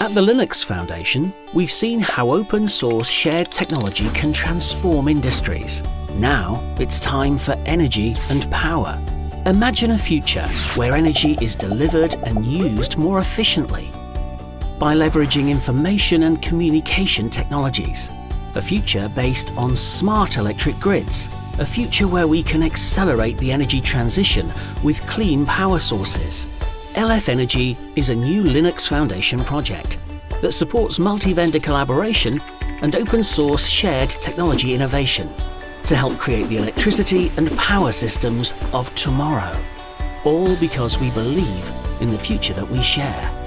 At the Linux Foundation, we've seen how open source shared technology can transform industries. Now it's time for energy and power. Imagine a future where energy is delivered and used more efficiently by leveraging information and communication technologies. A future based on smart electric grids. A future where we can accelerate the energy transition with clean power sources. LF Energy is a new Linux Foundation project that supports multi-vendor collaboration and open source shared technology innovation to help create the electricity and power systems of tomorrow. All because we believe in the future that we share.